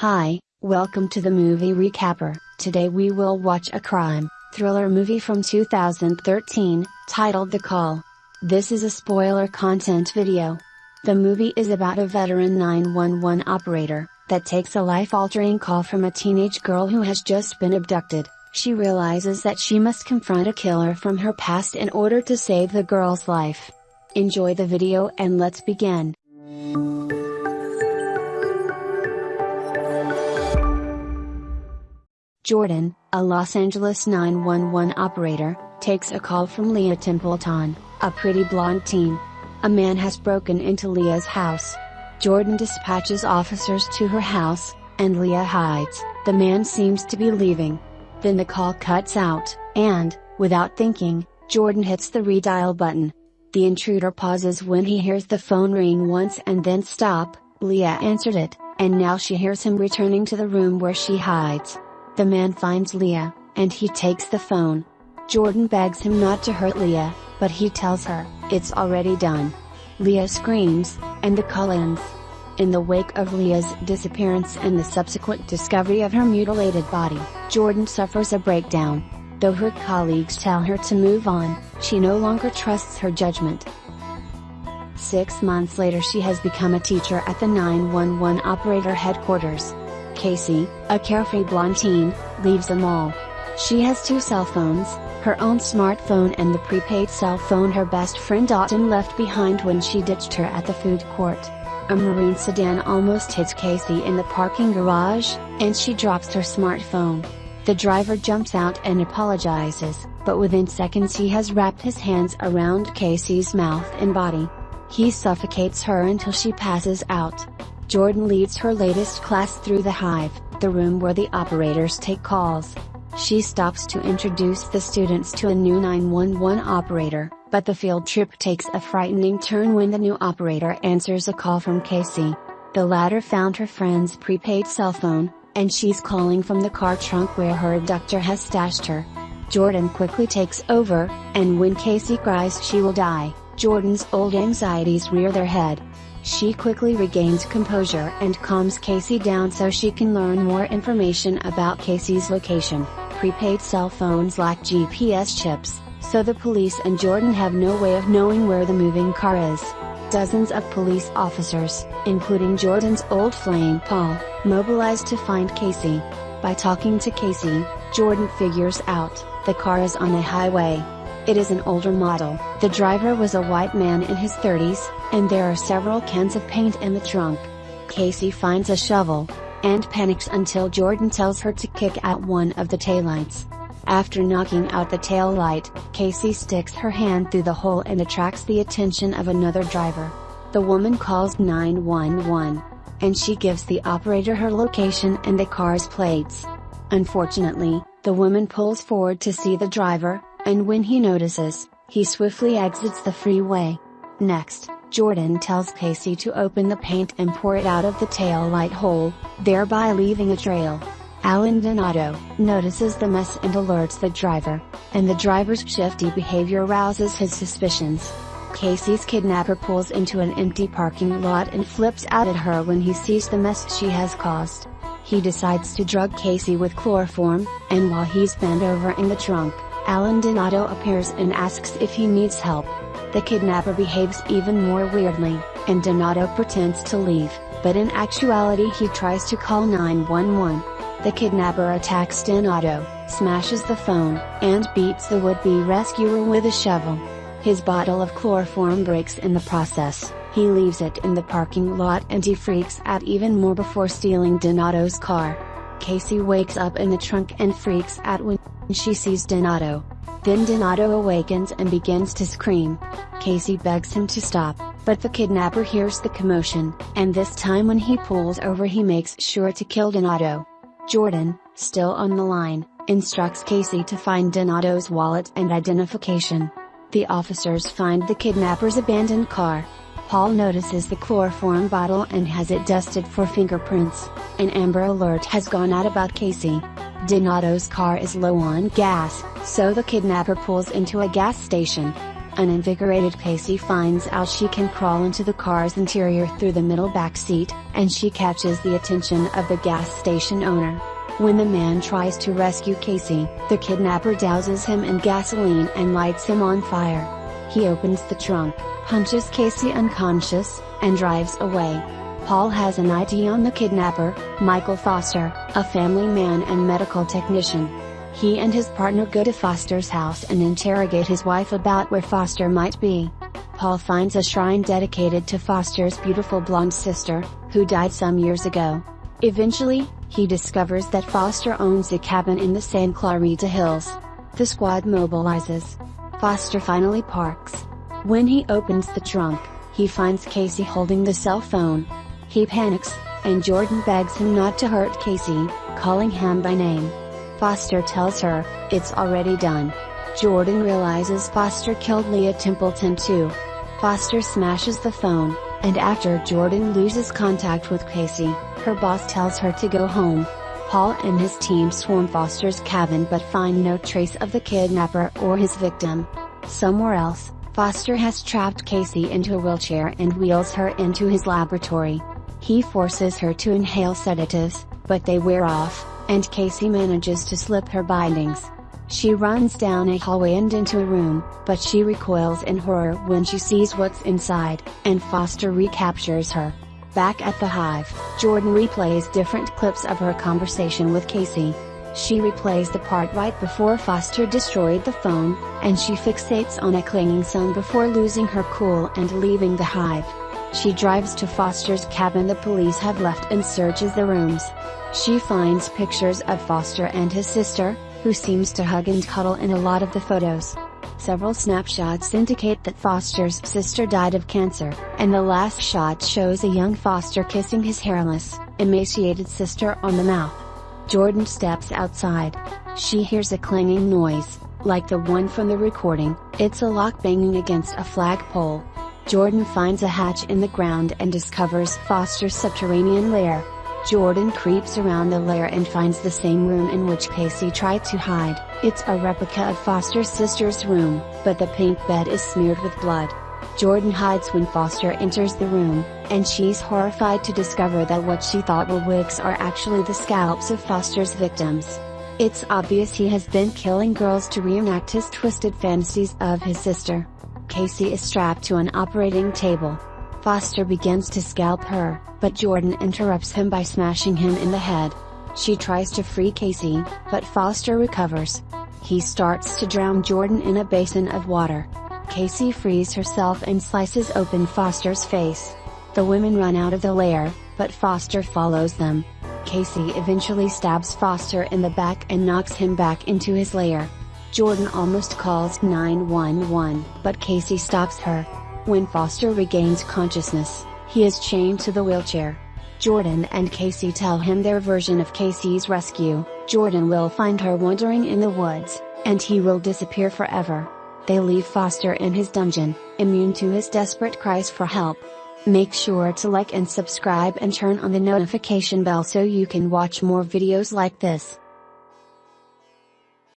Hi, welcome to the movie recapper. Today we will watch a crime thriller movie from 2013, titled The Call. This is a spoiler content video. The movie is about a veteran 911 operator that takes a life-altering call from a teenage girl who has just been abducted. She realizes that she must confront a killer from her past in order to save the girl's life. Enjoy the video and let's begin. Jordan, a Los Angeles 911 operator, takes a call from Leah Templeton, a pretty blonde teen. A man has broken into Leah's house. Jordan dispatches officers to her house, and Leah hides. The man seems to be leaving. Then the call cuts out, and, without thinking, Jordan hits the redial button. The intruder pauses when he hears the phone ring once and then stop. Leah answered it, and now she hears him returning to the room where she hides. The man finds Leah, and he takes the phone. Jordan begs him not to hurt Leah, but he tells her, it's already done. Leah screams, and the call ends. In the wake of Leah's disappearance and the subsequent discovery of her mutilated body, Jordan suffers a breakdown. Though her colleagues tell her to move on, she no longer trusts her judgment. Six months later she has become a teacher at the 911 operator headquarters. Casey, a carefree blonde teen, leaves them mall. She has two cell phones, her own smartphone and the prepaid cell phone her best friend Autumn left behind when she ditched her at the food court. A maroon sedan almost hits Casey in the parking garage, and she drops her smartphone. The driver jumps out and apologizes, but within seconds he has wrapped his hands around Casey's mouth and body. He suffocates her until she passes out. Jordan leads her latest class through the hive, the room where the operators take calls. She stops to introduce the students to a new 911 operator, but the field trip takes a frightening turn when the new operator answers a call from Casey. The latter found her friend's prepaid cell phone, and she's calling from the car trunk where her abductor has stashed her. Jordan quickly takes over, and when Casey cries she will die, Jordan's old anxieties rear their head. She quickly regains composure and calms Casey down so she can learn more information about Casey's location. Prepaid cell phones lack GPS chips, so the police and Jordan have no way of knowing where the moving car is. Dozens of police officers, including Jordan's old flame Paul, mobilize to find Casey. By talking to Casey, Jordan figures out, the car is on a highway, it is an older model. The driver was a white man in his 30s, and there are several cans of paint in the trunk. Casey finds a shovel, and panics until Jordan tells her to kick out one of the taillights. After knocking out the tail light, Casey sticks her hand through the hole and attracts the attention of another driver. The woman calls 911, and she gives the operator her location and the car's plates. Unfortunately, the woman pulls forward to see the driver, and when he notices, he swiftly exits the freeway. Next, Jordan tells Casey to open the paint and pour it out of the tail light hole, thereby leaving a trail. Alan Donato notices the mess and alerts the driver, and the driver's shifty behavior rouses his suspicions. Casey's kidnapper pulls into an empty parking lot and flips out at her when he sees the mess she has caused. He decides to drug Casey with chloroform, and while he's bent over in the trunk, Alan Donato appears and asks if he needs help. The kidnapper behaves even more weirdly, and Donato pretends to leave, but in actuality he tries to call 911. The kidnapper attacks Donato, smashes the phone, and beats the would-be rescuer with a shovel. His bottle of chloroform breaks in the process, he leaves it in the parking lot and he freaks out even more before stealing Donato's car. Casey wakes up in the trunk and freaks out when she sees Donato. Then Donato awakens and begins to scream. Casey begs him to stop, but the kidnapper hears the commotion, and this time when he pulls over he makes sure to kill Donato. Jordan, still on the line, instructs Casey to find Donato's wallet and identification. The officers find the kidnapper's abandoned car, Paul notices the chloroform bottle and has it dusted for fingerprints. An Amber Alert has gone out about Casey. Donato's car is low on gas, so the kidnapper pulls into a gas station. An invigorated Casey finds out she can crawl into the car's interior through the middle back seat, and she catches the attention of the gas station owner. When the man tries to rescue Casey, the kidnapper douses him in gasoline and lights him on fire. He opens the trunk, punches Casey unconscious, and drives away. Paul has an ID on the kidnapper, Michael Foster, a family man and medical technician. He and his partner go to Foster's house and interrogate his wife about where Foster might be. Paul finds a shrine dedicated to Foster's beautiful blonde sister, who died some years ago. Eventually, he discovers that Foster owns a cabin in the Santa Clarita Hills. The squad mobilizes. Foster finally parks. When he opens the trunk, he finds Casey holding the cell phone. He panics, and Jordan begs him not to hurt Casey, calling him by name. Foster tells her, it's already done. Jordan realizes Foster killed Leah Templeton too. Foster smashes the phone, and after Jordan loses contact with Casey, her boss tells her to go home. Paul and his team swarm Foster's cabin but find no trace of the kidnapper or his victim. Somewhere else, Foster has trapped Casey into a wheelchair and wheels her into his laboratory. He forces her to inhale sedatives, but they wear off, and Casey manages to slip her bindings. She runs down a hallway and into a room, but she recoils in horror when she sees what's inside, and Foster recaptures her. Back at the hive, Jordan replays different clips of her conversation with Casey. She replays the part right before Foster destroyed the phone, and she fixates on a clinging son before losing her cool and leaving the hive. She drives to Foster's cabin the police have left and searches the rooms. She finds pictures of Foster and his sister, who seems to hug and cuddle in a lot of the photos. Several snapshots indicate that Foster's sister died of cancer, and the last shot shows a young Foster kissing his hairless, emaciated sister on the mouth. Jordan steps outside. She hears a clanging noise, like the one from the recording, it's a lock banging against a flagpole. Jordan finds a hatch in the ground and discovers Foster's subterranean lair. Jordan creeps around the lair and finds the same room in which Casey tried to hide, it's a replica of Foster's sister's room, but the pink bed is smeared with blood. Jordan hides when Foster enters the room, and she's horrified to discover that what she thought were wigs are actually the scalps of Foster's victims. It's obvious he has been killing girls to reenact his twisted fantasies of his sister. Casey is strapped to an operating table. Foster begins to scalp her, but Jordan interrupts him by smashing him in the head. She tries to free Casey, but Foster recovers. He starts to drown Jordan in a basin of water. Casey frees herself and slices open Foster's face. The women run out of the lair, but Foster follows them. Casey eventually stabs Foster in the back and knocks him back into his lair. Jordan almost calls 911, but Casey stops her. When Foster regains consciousness, he is chained to the wheelchair. Jordan and Casey tell him their version of Casey's rescue, Jordan will find her wandering in the woods, and he will disappear forever. They leave Foster in his dungeon, immune to his desperate cries for help. Make sure to like and subscribe and turn on the notification bell so you can watch more videos like this.